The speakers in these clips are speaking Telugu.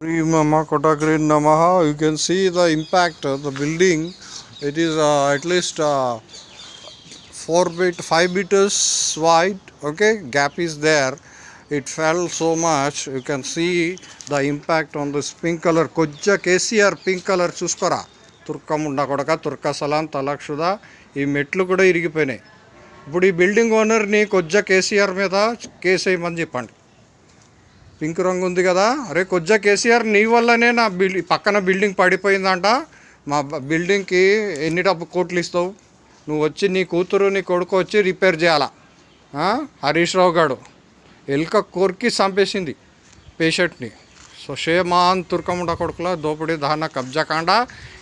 Shri Mama Kotagri Namaha. You can see the impact of the building. It is uh, at least uh, 4 bit, 5 meters wide. Okay, gap is there. It fell so much. You can see the impact on this pink color. కొజ్జ కేసీఆర్ పింక్ కలర్ చూసుకోరా తుర్కముండ కొడక తుర్క సలాం తలక్షుదా ఈ మెట్లు కూడా ఇరిగిపోయినాయి ఇప్పుడు ఈ బిల్డింగ్ ఓనర్ని కొజ్జ కేసీఆర్ మీద కేసు వేయమని చెప్పండి పింక్ రంగు ఉంది కదా. అరే కొజ్జా కేసీఆర్ నీ వల్లనే నా బిల్డింగ్ పక్కన బిల్డింగ్ పడిపోయిందంట. మా బిల్డింగ్కి ఎన్ని డబ్బు కోట్లు ఇస్తావు? నువ్వు వచ్చి నీ కూతురు నీ కొడుకు వచ్చి రిపేర్ చేయాలా? హరీష్ రావు గారు ఎలుక కోరికి చంపేసింది పేషెంట్ని. సో షేమాన్ తుర్కముండ కొడుకుల దోపిడీ దహన కబ్జా కాండ.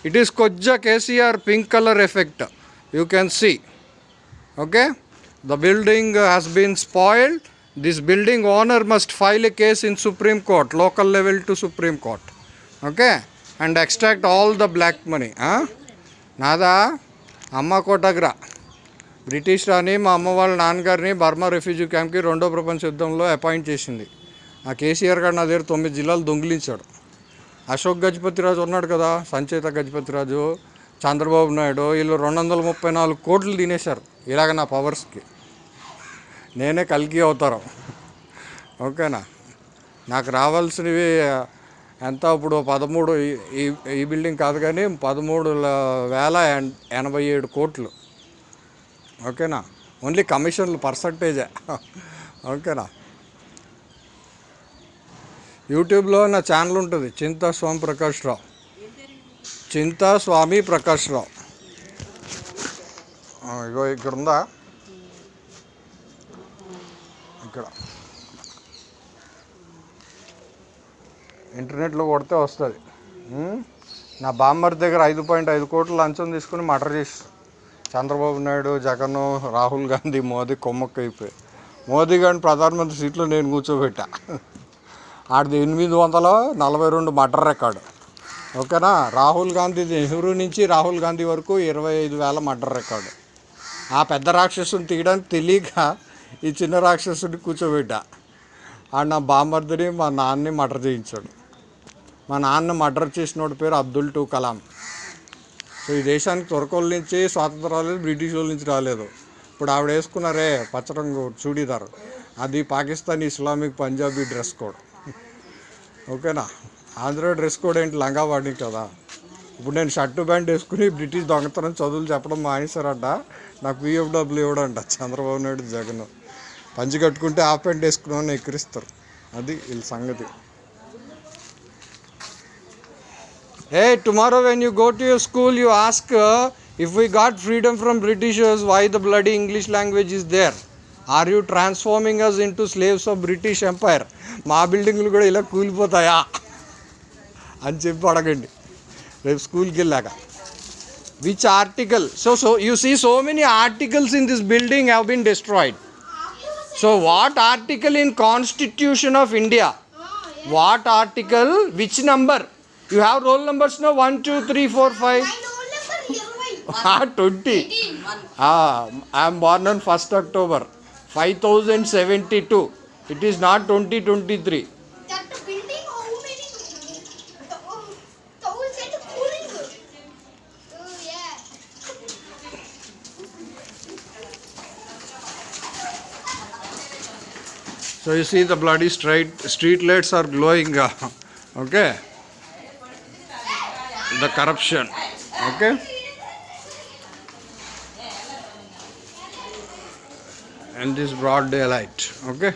It is కొజ్జా KCR pink colour effect. You can see okay the building has been spoiled this building owner must file a case in supreme court local level to supreme court. Okay? And extract all the black money నాదా అమ్మ కోటగ్ర. బ్రిటిష్ రాని మా అమ్మ వాళ్ళ నాన్నగారిని బర్మా రెఫ్యూజీ క్యాంప్కి రెండో ప్రపంచ యుద్ధంలో అపాయింట్ చేసింది. ఆ కేసీఆర్ గారు నా దగ్గర తొమ్మిది జిల్లాలు దొంగిలించాడు. అశోక్ గజపతిరాజు ఉన్నాడు కదా సంచేత గజపతిరాజు చంద్రబాబు నాయుడు వీళ్ళు రెండు వందల ముప్పై నాలుగు కోట్లు తినేశారు. ఇలాగ నా పవర్స్కి. నేనే కలిగి అవుతారు ఓకేనా? నాకు రావాల్సినవి ఎంత? ఇప్పుడు పదమూడు ఈ- ఈ బిల్డింగ్ కాదు కానీ పదమూడు వేల ఎన్- ఎనభై ఏడు కోట్లు. ఓకేనా? ఓన్లీ కమిషన్లు పర్సంటేజే. ఓకేనా? యూట్యూబ్లో నా ఛానల్ ఉంటుంది. చింతా స్వామి ప్రకాష్ రావు. చింతా స్వామి ప్రకాష్ రావు. ఇగో ఇక్కడ ఉందా ఇక్కడ. ఇంటర్నెట్లో కొడితే వస్తుంది. నా బామ్మర్ దగ్గర ఐదు పాయింట్ ఐదు కోట్లు లంచం తీసుకుని మటర్ చేసి చంద్రబాబు నాయుడు జగన్ రాహుల్ గాంధీ మోదీ కొమ్మక్క అయిపోయి మోదీ గారిని ప్రధానమంత్రి సీట్లో నేను కూర్చోబెట్టా. ఆడిది ఎనిమిది వందల నలభై రెండు మటర్ రికార్డు. ఓకేనా? రాహుల్ గాంధీ నెహ్రూ నుంచి రాహుల్ గాంధీ వరకు ఇరవై ఐదు వేల మటర్ రికార్డు. ఆ పెద్ద రాక్షసుని తీయడానికి తెలియక ఈ చిన్న రాక్షసుని కూర్చోబెట్టా. ఆడు నా బామర్దిని మా నాన్నని మర్డర్ చేయించాడు. మా నాన్న మర్డర్ చేసినోడి పేరు అబ్దుల్ టు కలాం. సో ఈ దేశానికి తురకోళ్ళ నుంచి స్వాతంత్రం రాలేదు బ్రిటిష్ వాళ్ళ నుంచి రాలేదు. ఇప్పుడు ఆవిడ వేసుకున్నారే పచ్చరంగు చూడీదార్. అది Pakistan Islamic Punjabi dress code. ఓకేనా? ఆంధ్ర డ్రెస్ కోడ్ ఏంటి? లంగా వాడి కదా. ఇప్పుడు నేను షర్టు ప్యాంట్ వేసుకుని బ్రిటిష్ దొంగతనం చదువులు చెప్పడం మానేశారంట. నాకు పిఎఫ్డబ్ల్యూ ఇవ్వడంట చంద్రబాబు నాయుడు జగన్. పంచి కట్టుకుంటే ఆ ప్యాంట్ వేసుకున్నామని ఎక్కిరిస్తారు. అది వీళ్ళ సంగతి. A tomorrow when you go to your school you ask if we got freedom from Britishers why the bloody English language is there are you transforming us into slaves of British empire మా బిల్డింగ్లు కూడా ఇలా కూలిపోతాయా? అని చెప్పి అడగండి. Web school Gillaga. Which article? So, so you see so many articles in this building have been destroyed. So what article in Constitution of India? What article? Which number? You have roll numbers now? 1, 2, 3, 4, 5. Ah, 20. Ah, I am born on 1st October 5072. It is not 2023. So you see the bloody street street lights are glowing. uh, okay. The corruption. Okay. And this broad daylight. Okay.